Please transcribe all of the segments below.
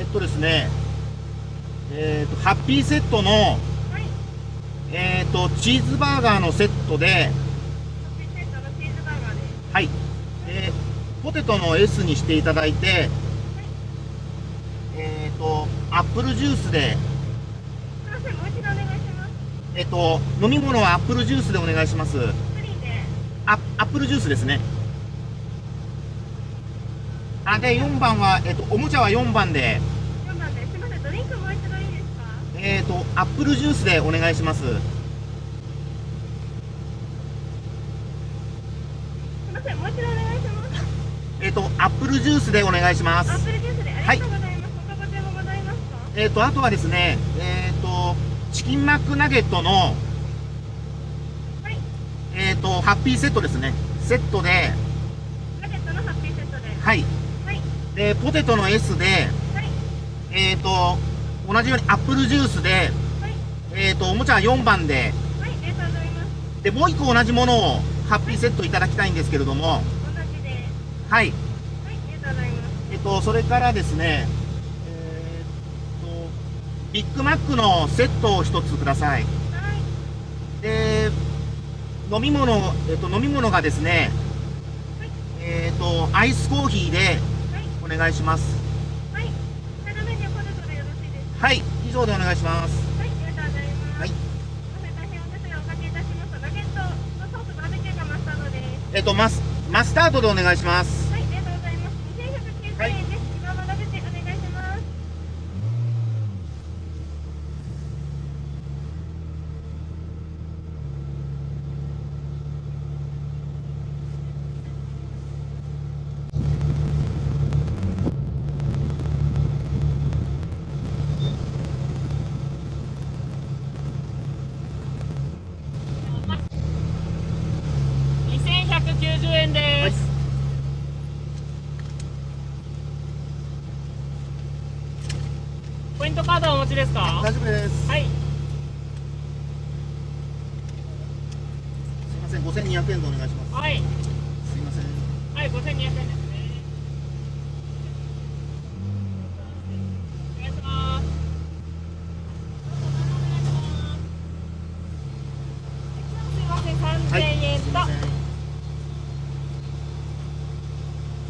えー、っとですね、えー、っと、ハッピーセットの、はい。えー、っと、チーズバーガーのセットで、ハッピーセットのチーズバーガーです。はい。で、ポテトの S にしていただいて、えー、っと、アップルジュースで。えー、っと、飲み物はアップルジュースでお願いします。プリンで。あアップルジュースですね。あ、で、4番は、えっと、おもちゃは4番で、4番です。すいません、ドリンクもう一度いいですか？えっと、アップルジュースでお願いします。すいません、もう一度お願いします。えっと、アップルジュースでお願いしますアッ。プルジュースでありがとうございます。他ご注文ございますか？えっと、あとはですね、えっと、チキンマックナゲットの、はい。えっと、ハッピーセットですね。セットで、ナゲットのハッピーセットで。はい。はい。で、ポテトの S で、はい。えっと、同じようにアップルジュースで、はい。えっと、おもちゃは4番で、はい。ありがとうございます。で、もう1個同じものを、ハッピーセットいただきたいんですけれども、同じで。はい。はい。ありがとうございます。えっと、それからですね、えーっと、ビッグマックのセットを一つください。はい。で、飲み物、えっと、飲み物がですね、えーっと、アイスコーヒーで願いします。はい。サイドメニューポテトでよろしいですか？はい、以上でお願いします。はい。ありがとうございます。はい。すいません、大変お手数をおかけいたします。ナゲットのソースバーベキューがマスタードです。えっと、マス、マスタードでお願いします。はい、ありがとうございます。2190円です。今まででお願いします。2190円です、ポイントカードお持ちですか？大丈夫です。はい。すいません、5200円でお願いします。はい。すいません。はい5200円ですね。お願いします。すいません、3000はい、円と。すいません。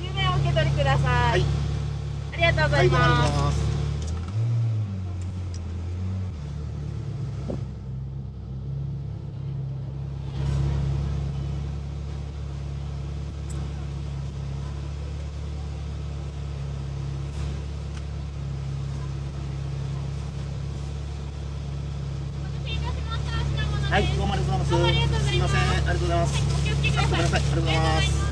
10円お受け取りください。はい、ありがとうござはいます。はい、どうもありがとうございます。すすいません、ありがとうございます。お気をつけください。ごめんなさい、ありがとうございます。